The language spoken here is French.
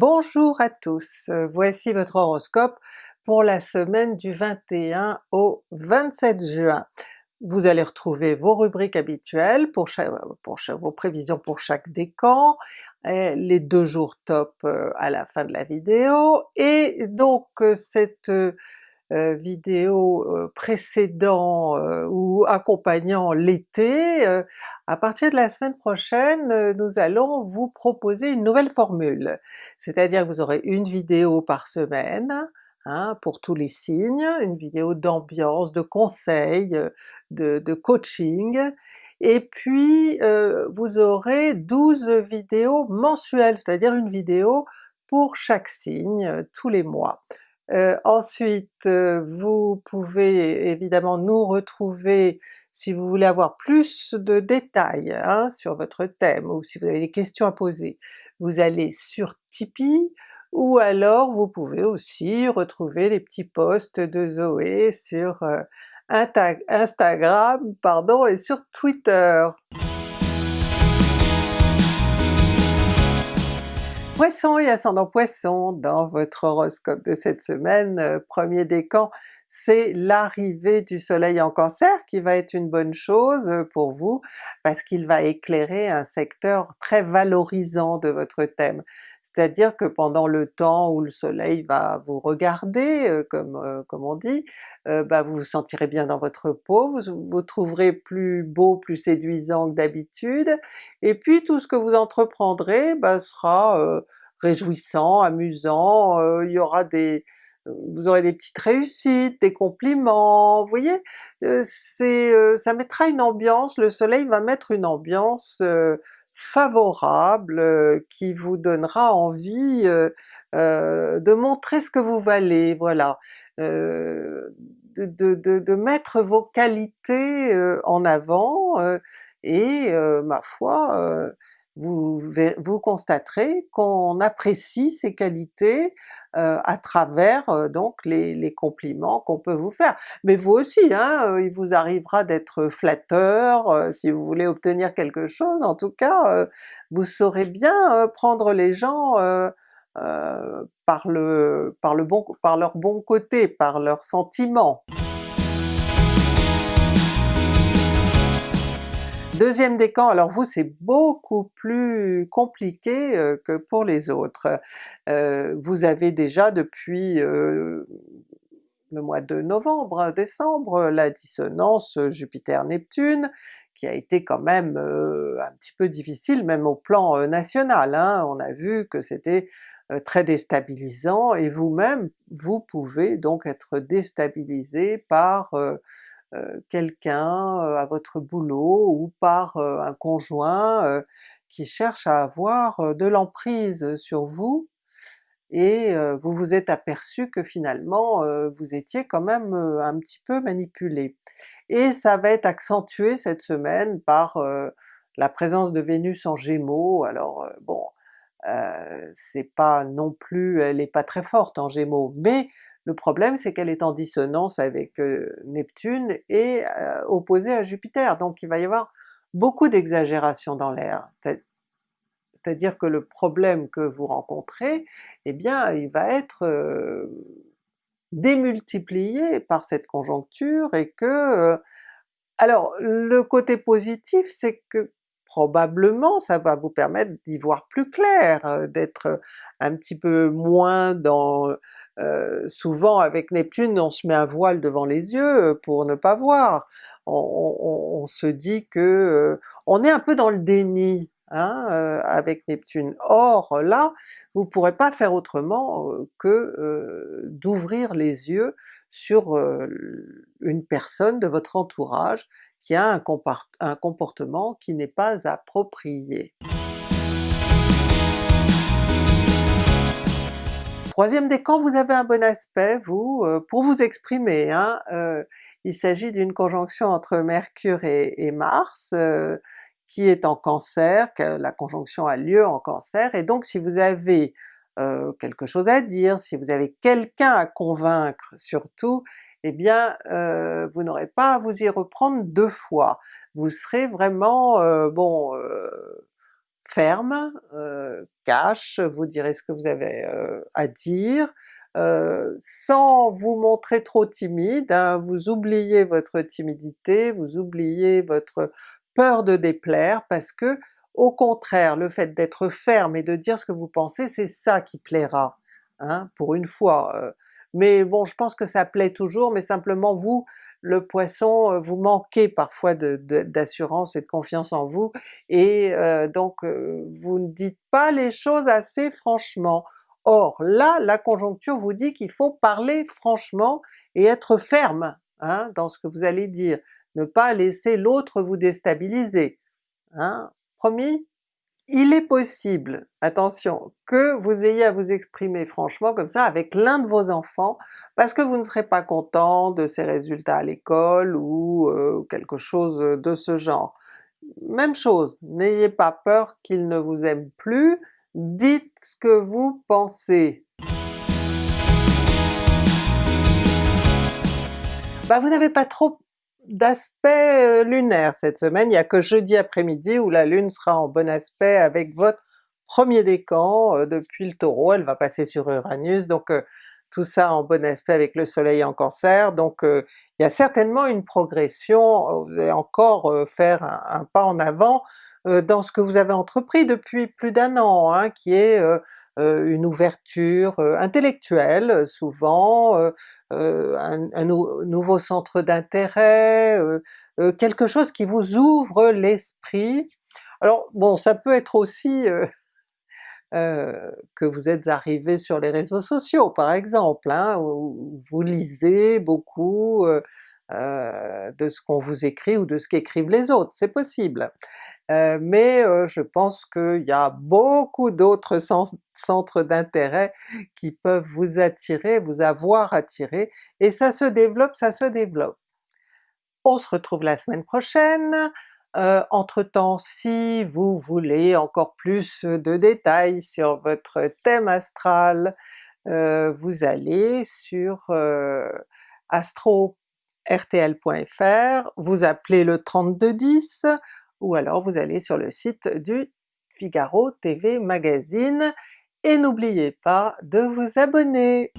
Bonjour à tous, euh, voici votre horoscope pour la semaine du 21 au 27 juin. Vous allez retrouver vos rubriques habituelles pour, vos prévisions pour chaque décan, les deux jours top euh, à la fin de la vidéo, et donc euh, cette euh, vidéo euh, précédant euh, ou accompagnant l'été, à partir de la semaine prochaine nous allons vous proposer une nouvelle formule. C'est-à-dire que vous aurez une vidéo par semaine, Hein, pour tous les signes, une vidéo d'ambiance, de conseils, de, de coaching, et puis euh, vous aurez 12 vidéos mensuelles, c'est-à-dire une vidéo pour chaque signe tous les mois. Euh, ensuite, euh, vous pouvez évidemment nous retrouver si vous voulez avoir plus de détails hein, sur votre thème, ou si vous avez des questions à poser, vous allez sur Tipeee, ou alors vous pouvez aussi retrouver les petits posts de Zoé sur euh, Instagram pardon, et sur Twitter. Poisson et ascendant Poisson, dans votre horoscope de cette semaine, euh, premier décan, c'est l'arrivée du soleil en Cancer qui va être une bonne chose euh, pour vous, parce qu'il va éclairer un secteur très valorisant de votre thème. C'est-à-dire que pendant le temps où le soleil va vous regarder, euh, comme, comme on dit, bah vous vous sentirez bien dans votre peau, vous vous trouverez plus beau, plus séduisant que d'habitude, et puis tout ce que vous entreprendrez bah, sera réjouissant, amusant, euh, il y aura des... vous aurez des petites réussites, des compliments, vous voyez? Euh, c'est euh, ça mettra une ambiance, le soleil va mettre une ambiance favorable qui vous donnera envie de montrer ce que vous valez, voilà. De, de, mettre vos qualités en avant, et ma foi, vous, vous constaterez qu'on apprécie ces qualités euh, à travers euh, donc les, les compliments qu'on peut vous faire. Mais vous aussi, hein, euh, il vous arrivera d'être flatteur si vous voulez obtenir quelque chose, en tout cas vous saurez bien prendre les gens par, le, par, le bon, par leur bon côté, par leurs sentiments. Deuxième décan, alors vous c'est beaucoup plus compliqué euh, que pour les autres. Euh, vous avez déjà depuis euh, le mois de novembre, décembre, la dissonance Jupiter-Neptune, qui a été quand même un petit peu difficile même au plan national. Hein. On a vu que c'était très déstabilisant, et vous-même, vous pouvez donc être déstabilisé par quelqu'un euh, à votre boulot ou par euh, un conjoint qui cherche à avoir de l'emprise sur vous, et vous vous êtes aperçu que finalement vous étiez quand même un petit peu manipulé. Et ça va être accentué cette semaine par la présence de Vénus en Gémeaux, alors bon, c'est pas non plus, elle est pas très forte en Gémeaux, mais le problème c'est qu'elle est en dissonance avec Neptune et opposée à Jupiter, donc il va y avoir beaucoup d'exagération dans l'air. C'est-à-dire que le problème que vous rencontrez, eh bien il va être démultiplié par cette conjoncture et que... alors le côté positif c'est que probablement ça va vous permettre d'y voir plus clair, d'être un petit peu moins dans euh, souvent avec Neptune on se met un voile devant les yeux euh, pour ne pas voir, on, se dit que euh, on est un peu dans le déni hein, avec Neptune. Or là, vous pourrez pas faire autrement que d'ouvrir les yeux sur une personne de votre entourage qui a un comportement qui n'est pas approprié. Troisième décan, vous avez un bon aspect, vous, euh, pour vous exprimer. Hein, euh, il s'agit d'une conjonction entre Mercure et, Mars, euh, qui est en Cancer, la conjonction a lieu en Cancer, et donc si vous avez quelque chose à dire, si vous avez quelqu'un à convaincre surtout, eh bien vous n'aurez pas à vous y reprendre deux fois. Vous serez vraiment, bon, ferme, euh, vous direz ce que vous avez euh, à dire, euh, sans vous montrer trop timide, hein. vous oubliez votre timidité, vous oubliez votre peur de déplaire, parce que au contraire, le fait d'être ferme et de dire ce que vous pensez, c'est ça qui plaira, hein, pour une fois. mais bon, je pense que ça plaît toujours, mais simplement vous, le Poisson, euh, vous manquez parfois d'assurance et de confiance en vous, et euh, donc euh, vous ne dites pas les choses assez franchement. Or là, la conjoncture vous dit qu'il faut parler franchement et être ferme hein, dans ce que vous allez dire, ne pas laisser l'autre vous déstabiliser. Hein? Promis? Il est possible, attention, que vous ayez à vous exprimer franchement comme ça avec l'un de vos enfants, parce que vous ne serez pas content de ses résultats à l'école ou euh, quelque chose de ce genre. Même chose, n'ayez pas peur qu'il ne vous aime plus, dites ce que vous pensez. Bah vous n'avez pas trop d'aspect euh, lunaire cette semaine, il n'y a que jeudi après-midi où la Lune sera en bon aspect avec votre premier décan euh, depuis le Taureau, elle va passer sur Uranus, donc euh, tout ça en bon aspect avec le soleil en Cancer, donc il y a certainement une progression, vous allez encore faire un, pas en avant dans ce que vous avez entrepris depuis plus d'un an, hein, qui est une ouverture intellectuelle souvent, un, nouveau centre d'intérêt, quelque chose qui vous ouvre l'esprit. Alors bon, ça peut être aussi que vous êtes arrivé sur les réseaux sociaux par exemple, hein, où vous lisez beaucoup de ce qu'on vous écrit ou de ce qu'écrivent les autres, c'est possible. Euh, mais euh, je pense qu'il y a beaucoup d'autres centres d'intérêt qui peuvent vous attirer, vous avoir attiré, et ça se développe, ça se développe. On se retrouve la semaine prochaine, euh, entre-temps si vous voulez encore plus de détails sur votre thème astral, vous allez sur astro-rtl.fr, vous appelez le 3210, ou alors vous allez sur le site du Figaro TV Magazine, et n'oubliez pas de vous abonner!